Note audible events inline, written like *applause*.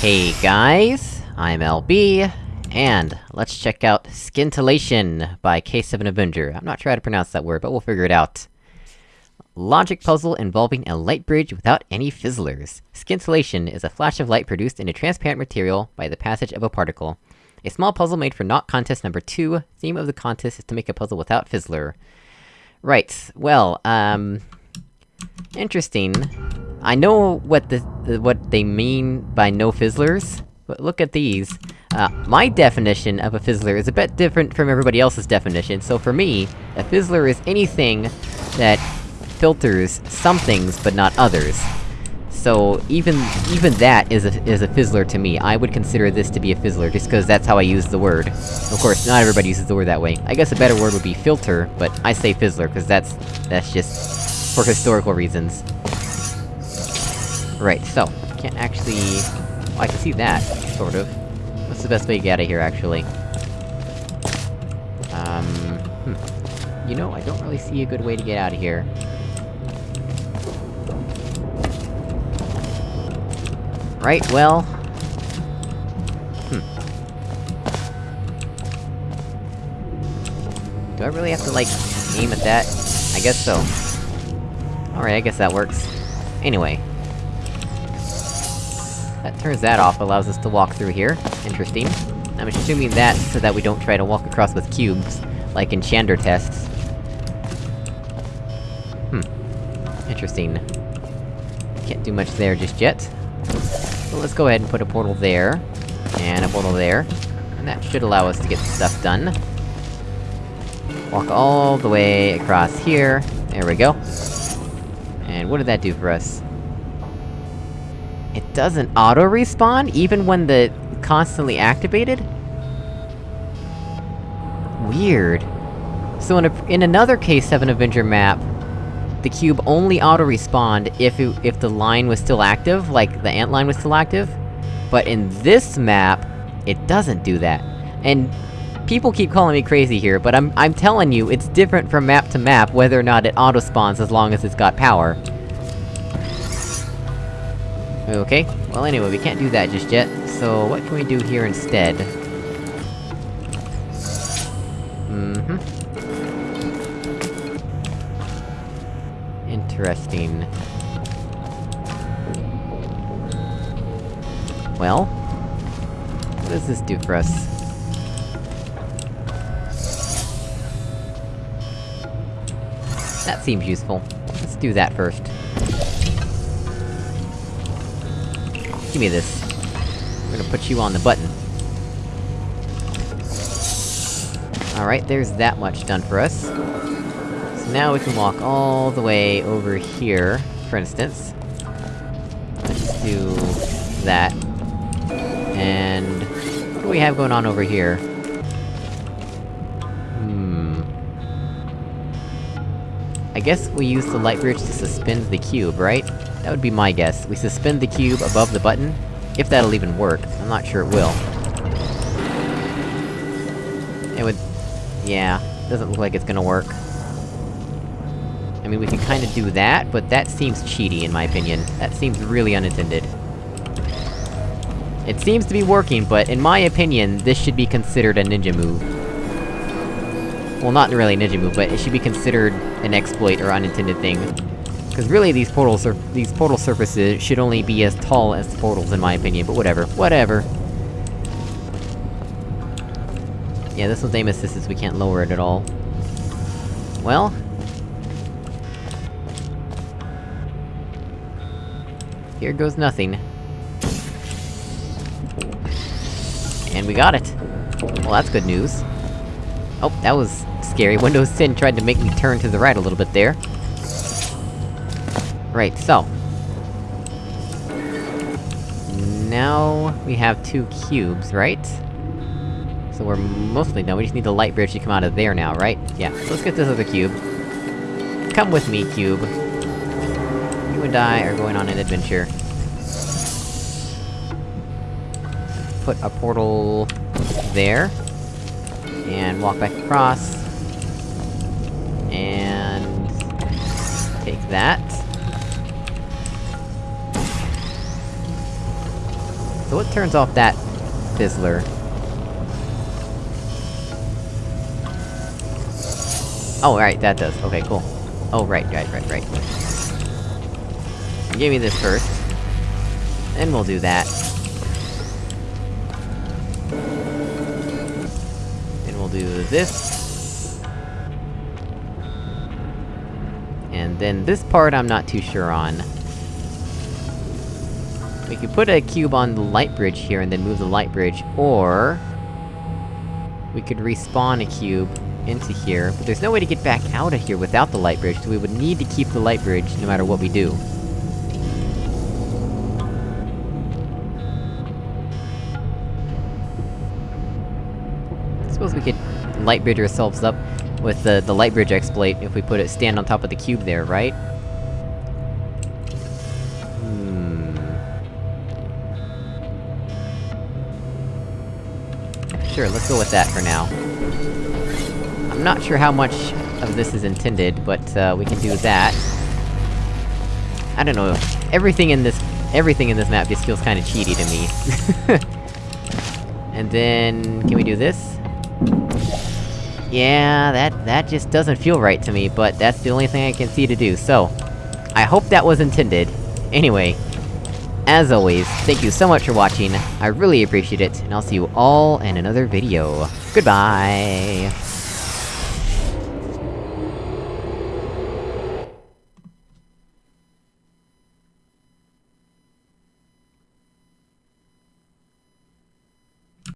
Hey guys, I'm LB, and let's check out Scintillation by K7 Avenger. I'm not sure how to pronounce that word, but we'll figure it out. Logic puzzle involving a light bridge without any fizzlers. Scintillation is a flash of light produced in a transparent material by the passage of a particle. A small puzzle made for Not Contest number 2. Theme of the contest is to make a puzzle without fizzler. Right, well, um... Interesting. I know what the, what they mean by no fizzlers, but look at these. Uh, my definition of a fizzler is a bit different from everybody else's definition, so for me, a fizzler is anything that filters some things, but not others. So, even- even that is a- is a fizzler to me. I would consider this to be a fizzler, just cause that's how I use the word. Of course, not everybody uses the word that way. I guess a better word would be filter, but I say fizzler, cause that's- that's just... for historical reasons. Right, so, can't actually... Oh, I can see that, sort of. What's the best way to get out of here, actually? Um... Hmm. You know, I don't really see a good way to get out of here. Right, well... Hmm. Do I really have to, like, aim at that? I guess so. Alright, I guess that works. Anyway. That turns that off, allows us to walk through here. Interesting. I'm assuming that so that we don't try to walk across with cubes, like in Shander tests. Hmm. Interesting. Can't do much there just yet. So let's go ahead and put a portal there, and a portal there, and that should allow us to get stuff done. Walk all the way across here, there we go. And what did that do for us? Doesn't auto-respawn, even when the- constantly activated? Weird. So in a- in another K7 Avenger map, the cube only auto-respawned if it- if the line was still active, like the ant line was still active. But in this map, it doesn't do that. And people keep calling me crazy here, but I'm- I'm telling you, it's different from map to map whether or not it auto-spawns as long as it's got power. Okay, well anyway, we can't do that just yet, so what can we do here instead? Mm-hmm. Interesting. Well... What does this do for us? That seems useful. Let's do that first. Give me this. We're gonna put you on the button. Alright, there's that much done for us. So now we can walk all the way over here, for instance. Let's do... that. And... What do we have going on over here? I guess we use the light bridge to suspend the cube, right? That would be my guess. We suspend the cube above the button, if that'll even work. I'm not sure it will. It would... yeah, doesn't look like it's gonna work. I mean, we can kinda do that, but that seems cheaty, in my opinion. That seems really unintended. It seems to be working, but in my opinion, this should be considered a ninja move. Well, not really move, but it should be considered an exploit or unintended thing. Because really, these portals are- these portal surfaces should only be as tall as the portals, in my opinion, but whatever. Whatever. Yeah, this one's aim assist is we can't lower it at all. Well... Here goes nothing. And we got it! Well, that's good news. Oh, that was scary. Windows 10 tried to make me turn to the right a little bit there. Right, so... Now... we have two cubes, right? So we're mostly done, we just need the light bridge to come out of there now, right? Yeah, so let's get this other cube. Come with me, cube. You and I are going on an adventure. Put a portal... there. And walk back across. And... take that. So what turns off that fizzler? Oh, right, that does. Okay, cool. Oh, right, right, right, right. Give me this first. And we'll do that. Do this. And then this part I'm not too sure on. We could put a cube on the light bridge here and then move the light bridge, or... We could respawn a cube into here, but there's no way to get back out of here without the light bridge, so we would need to keep the light bridge no matter what we do. Suppose we could light bridge ourselves up with the, the light bridge exploit if we put it- stand on top of the cube there, right? Hmm... Sure, let's go with that for now. I'm not sure how much of this is intended, but, uh, we can do that. I don't know, everything in this- everything in this map just feels kinda cheaty to me. *laughs* and then... can we do this? Yeah, that- that just doesn't feel right to me, but that's the only thing I can see to do, so... I hope that was intended. Anyway, as always, thank you so much for watching, I really appreciate it, and I'll see you all in another video. Goodbye!